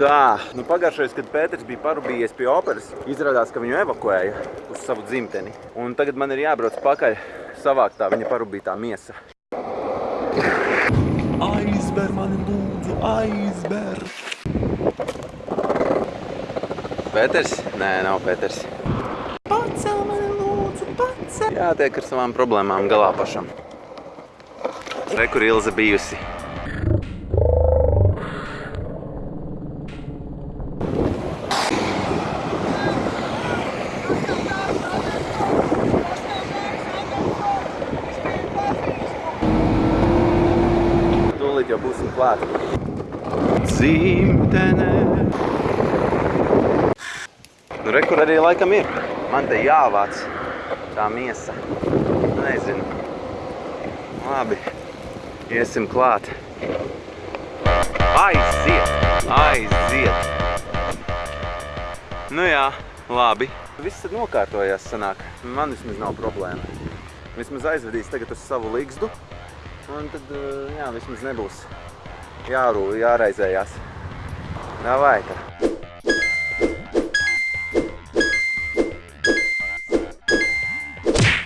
Tā, nu pagājušais, kad Pēters bija parubījies pie operas, izrādās, ka viņu evakuēja uz savu dzimteni. Un tagad man ir jābrauc pakaļ savākt tā viņa parubītā miesa. Aizber mani lūdzu, aizber! Pēters? Nē, nav Pēters. Pacel mani lūdzu, pacel! Jātiek ar savām problēmām galā pašam. Re, kur Ilze bijusi. Būsim klāt. Dzimtenē. Nu, re, kur arī laikam ir. Man te jāvāc tā miesa. Nezinu. Labi. Iesim klāt. Aiziet! Aiziet! Nu jā, labi. Viss ir nokārtojās sanāk. Man vismaz nav problēma. Vismaz aizvedīs tagad uz savu ligzdu. Un tad, jā, vismaz nebūs jārū, jāraizējās. Davai, tad.